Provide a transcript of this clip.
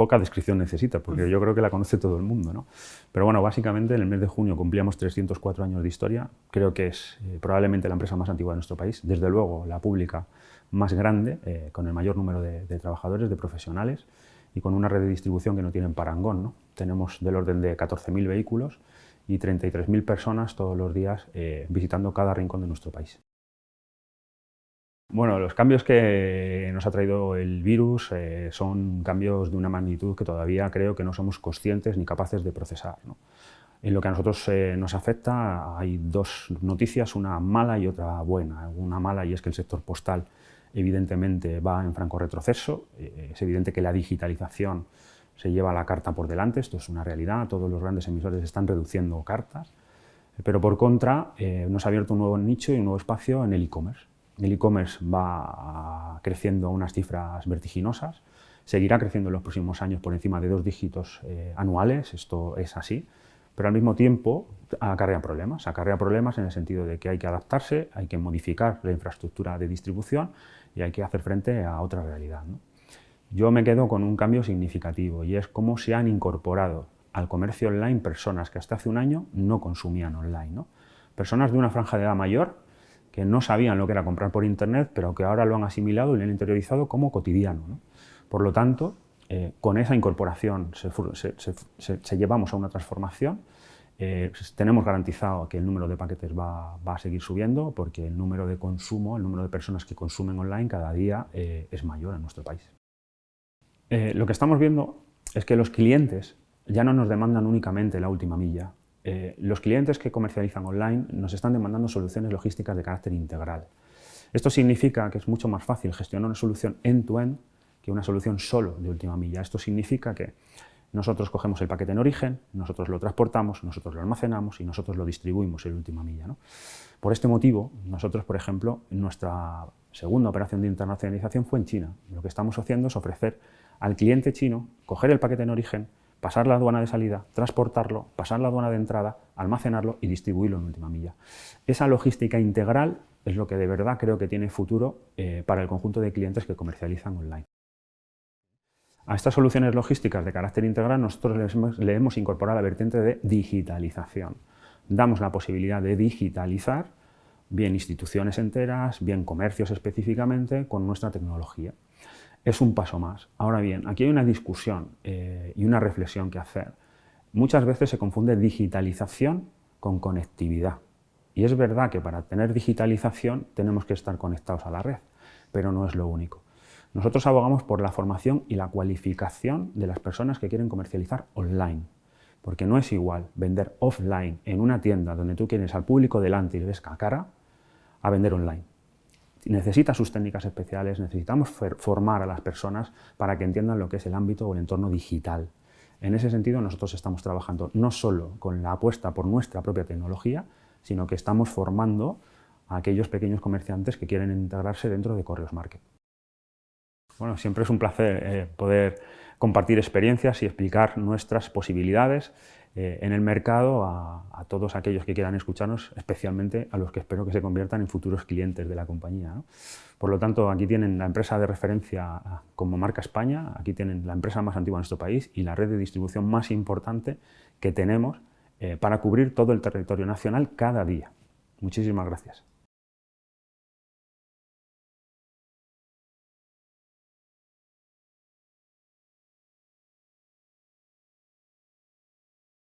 poca descripción necesita, porque yo creo que la conoce todo el mundo. ¿no? Pero bueno, básicamente en el mes de junio cumplíamos 304 años de historia. Creo que es eh, probablemente la empresa más antigua de nuestro país. Desde luego, la pública más grande, eh, con el mayor número de, trabajadores, de profesionales, y con una red de distribución que no tienen parangón. ¿no? Tenemos del orden de 14.000 vehículos y 33.000 personas todos los días eh, visitando cada rincón de nuestro país. Bueno, los cambios que nos ha traído el virus eh, son cambios de una magnitud que todavía creo que no somos conscientes ni capaces de procesar. En lo que a nosotros eh, nos afecta hay dos noticias, una mala y otra buena. Una mala y es que el sector postal evidentemente va en franco retroceso. Eh, es evidente que la digitalización se lleva la carta por delante, esto es una realidad, todos los grandes emisores están reduciendo cartas, pero por contra nos ha abierto un nuevo nicho y un nuevo espacio en el e-commerce. El e-commerce va creciendo a unas cifras vertiginosas, seguirá creciendo en los próximos años por encima de dos dígitos eh, anuales, esto es así, pero al mismo tiempo acarrea problemas, acarrea problemas en el sentido de que hay que adaptarse, hay que modificar la infraestructura de distribución y hay que hacer frente a otra realidad. Yo me quedo con un cambio significativo y es cómo se han incorporado al comercio online personas que hasta hace un año no consumían online. Personas de una franja de edad mayor que no sabían lo que era comprar por Internet, pero que ahora lo han asimilado y lo han interiorizado como cotidiano. Por lo tanto, eh, con esa incorporación se, llevamos a una transformación, eh, tenemos garantizado que el número de paquetes va, a seguir subiendo porque el número de consumo, el número de personas que consumen online cada día eh, es mayor en nuestro país. lo que estamos viendo es que los clientes ya no nos demandan únicamente la última milla, eh, los clientes que comercializan online nos están demandando soluciones logísticas de carácter integral. Esto significa que es mucho más fácil gestionar una solución end-to-end que una solución solo de última milla. Esto significa que nosotros cogemos el paquete en origen, nosotros lo transportamos, nosotros lo almacenamos y nosotros lo distribuimos en última milla. Por este motivo, nosotros, por ejemplo, nuestra segunda operación de internacionalización fue en China. Lo que estamos haciendo es ofrecer al cliente chino coger el paquete en origen, pasar la aduana de salida, transportarlo, pasar la aduana de entrada, almacenarlo y distribuirlo en última milla. Esa logística integral es lo que de verdad creo que tiene futuro eh, para el conjunto de clientes que comercializan online. A estas soluciones logísticas de carácter integral nosotros le hemos, incorporado la vertiente de digitalización. Damos la posibilidad de digitalizar bien instituciones enteras, bien comercios específicamente, con nuestra tecnología es un paso más. Ahora bien, aquí hay una discusión eh, y una reflexión que hacer. Muchas veces se confunde digitalización con conectividad. Y es verdad que para tener digitalización tenemos que estar conectados a la red, pero no es lo único. Nosotros abogamos por la formación y la cualificación de las personas que quieren comercializar online. Porque no es igual vender offline en una tienda donde tú quieres al público delante y ves cara, a vender online necesita sus técnicas especiales, necesitamos formar a las personas para que entiendan lo que es el ámbito o el entorno digital. En ese sentido nosotros estamos trabajando no solo con la apuesta por nuestra propia tecnología, sino que estamos formando a aquellos pequeños comerciantes que quieren integrarse dentro de Correos Market. Bueno, siempre es un placer eh, poder compartir experiencias y explicar nuestras posibilidades eh, en el mercado a, todos aquellos que quieran escucharnos, especialmente a los que espero que se conviertan en futuros clientes de la compañía. Por lo tanto, aquí tienen la empresa de referencia como marca España, aquí tienen la empresa más antigua en nuestro país y la red de distribución más importante que tenemos eh, para cubrir todo el territorio nacional cada día. Muchísimas gracias.